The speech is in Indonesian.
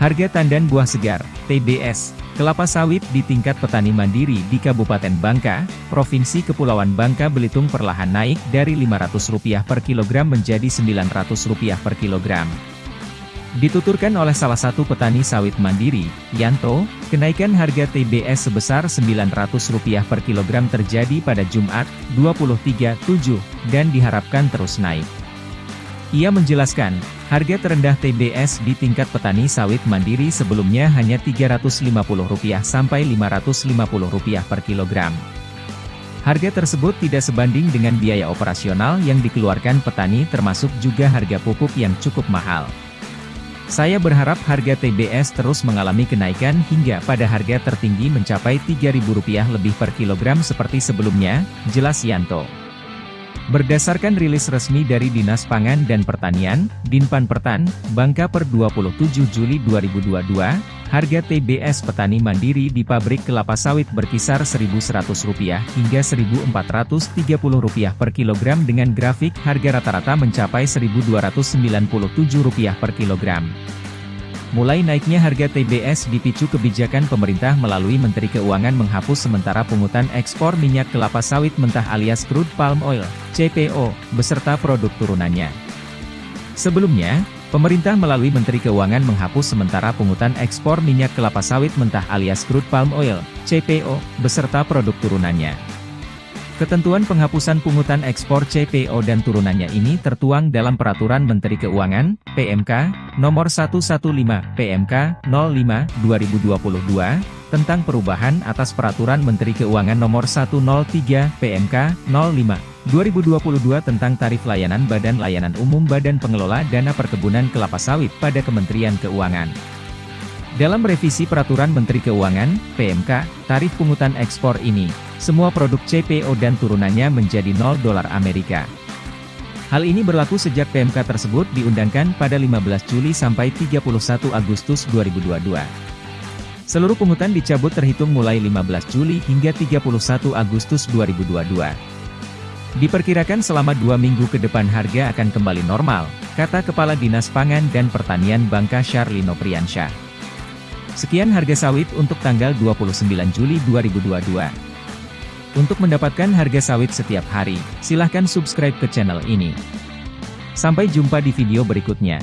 Harga tandan buah segar, TBS, kelapa sawit di tingkat petani mandiri di Kabupaten Bangka, Provinsi Kepulauan Bangka Belitung perlahan naik dari Rp500 per kilogram menjadi Rp900 per kilogram. Dituturkan oleh salah satu petani sawit mandiri, Yanto, kenaikan harga TBS sebesar Rp900 per kilogram terjadi pada Jumat, 23/7, dan diharapkan terus naik. Ia menjelaskan, harga terendah TBS di tingkat petani sawit mandiri sebelumnya hanya Rp350 sampai Rp550 per kilogram. Harga tersebut tidak sebanding dengan biaya operasional yang dikeluarkan petani termasuk juga harga pupuk yang cukup mahal. Saya berharap harga TBS terus mengalami kenaikan hingga pada harga tertinggi mencapai Rp3.000 lebih per kilogram seperti sebelumnya, jelas Yanto. Berdasarkan rilis resmi dari Dinas Pangan dan Pertanian, Dinpan Pertan, Bangka per 27 Juli 2022, harga TBS petani mandiri di pabrik kelapa sawit berkisar Rp1.100 hingga Rp1.430 per kilogram dengan grafik harga rata-rata mencapai Rp1.297 per kilogram. Mulai naiknya harga TBS dipicu kebijakan pemerintah melalui Menteri Keuangan menghapus sementara pungutan ekspor minyak kelapa sawit mentah alias crude palm oil, CPO, beserta produk turunannya. Sebelumnya, pemerintah melalui Menteri Keuangan menghapus sementara pungutan ekspor minyak kelapa sawit mentah alias crude palm oil, CPO, beserta produk turunannya. Ketentuan penghapusan pungutan ekspor CPO dan turunannya ini tertuang dalam Peraturan Menteri Keuangan, PMK, Nomor 115, PMK, 05, 2022, tentang perubahan atas Peraturan Menteri Keuangan Nomor 103, PMK, 05, 2022 tentang tarif layanan Badan Layanan Umum Badan Pengelola Dana Perkebunan Kelapa Sawit pada Kementerian Keuangan. Dalam revisi Peraturan Menteri Keuangan, PMK, tarif pungutan ekspor ini, semua produk CPO dan turunannya menjadi 0 dolar Amerika. Hal ini berlaku sejak PMK tersebut diundangkan pada 15 Juli sampai 31 Agustus 2022. Seluruh pungutan dicabut terhitung mulai 15 Juli hingga 31 Agustus 2022. Diperkirakan selama dua minggu ke depan harga akan kembali normal, kata Kepala Dinas Pangan dan Pertanian Bangka Syarlino Priyansyah. Sekian harga sawit untuk tanggal 29 Juli 2022. Untuk mendapatkan harga sawit setiap hari, silahkan subscribe ke channel ini. Sampai jumpa di video berikutnya.